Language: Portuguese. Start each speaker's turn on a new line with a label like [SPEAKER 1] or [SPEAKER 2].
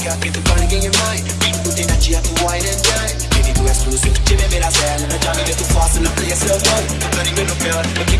[SPEAKER 1] fatta le cacche tu parli che in mai Tutti in aggia tu wine and dine. Vieni tu exclusive, ci vedi la sella La giammi che tu fast in the place of one Bloody me no fear, but